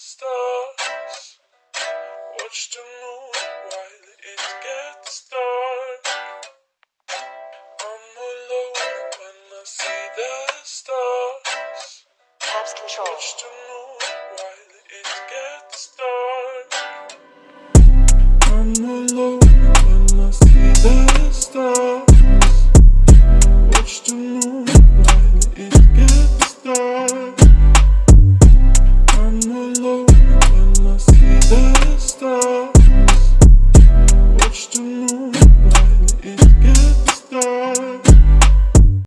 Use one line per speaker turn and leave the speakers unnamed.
stars. Watch the moon while it gets dark. I'm alone when I see the stars.
Taps control. Watch
the moon while it gets dark. I'm alone when I see the stars.